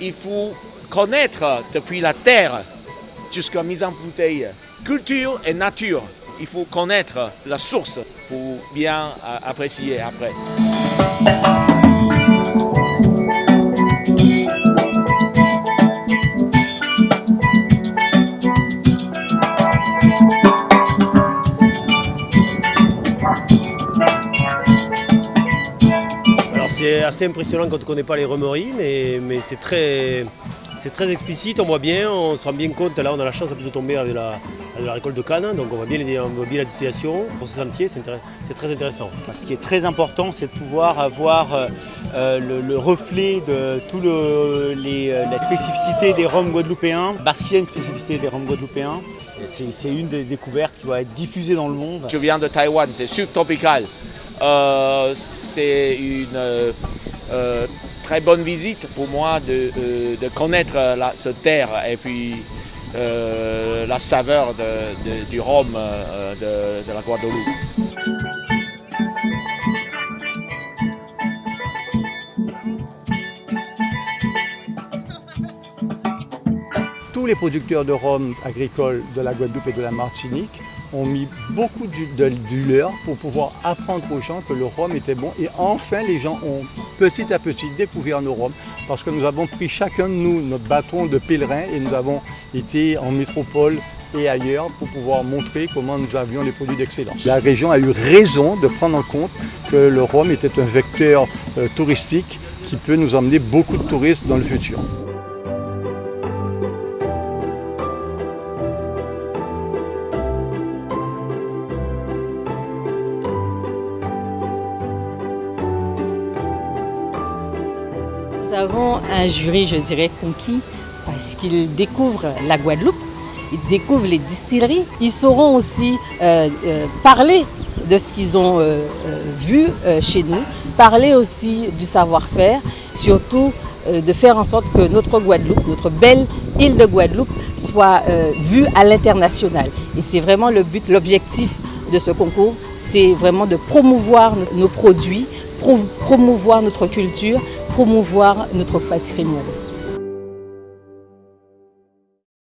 Il faut connaître depuis la terre jusqu'à mise en bouteille. Culture et nature. Il faut connaître la source pour bien apprécier après. C'est assez impressionnant quand on ne connaît pas les remeries, mais, mais c'est très, très explicite, on voit bien, on se rend bien compte, là on a la chance de tomber avec la, la récolte de canne, donc on voit bien, on voit bien la distillation. Pour ce sentier, c'est très intéressant. Ce qui est très important, c'est de pouvoir avoir euh, euh, le, reflet de toute les, euh, la spécificité des rhums guadeloupéens, parce qu'il y a une spécificité des rhums guadeloupéens. C'est une des découvertes qui va être diffusée dans le monde. Je viens de Taïwan, c'est subtropical. Euh, c'est une euh, euh, très bonne visite pour moi de, connaître cette terre et puis la saveur du rhum de, la Guadeloupe. Tous les producteurs de rhum agricole de la Guadeloupe et de la Martinique ont mis beaucoup leur pour pouvoir apprendre aux gens que le rhum était bon. Et enfin, les gens ont petit à petit découvert nos rhums parce que nous avons pris chacun de nous notre bâton de pèlerin et nous avons été en métropole et ailleurs pour pouvoir montrer comment nous avions des produits d'excellence. La région a eu raison de prendre en compte que le rhum était un vecteur euh, touristique qui peut nous emmener beaucoup de touristes dans le futur. Nous avons un jury, je dirais, conquis parce qu'ils découvrent la Guadeloupe, ils découvrent les distilleries. Ils sauront aussi euh, euh, parler de ce qu'ils ont euh, vu chez nous, parler aussi du savoir-faire, surtout de faire en sorte que notre Guadeloupe, notre belle île de Guadeloupe, soit vue à l'international. Et c'est vraiment le but, l'objectif de ce concours, c'est vraiment de promouvoir nos produits, promouvoir notre culture, promouvoir notre patrimoine.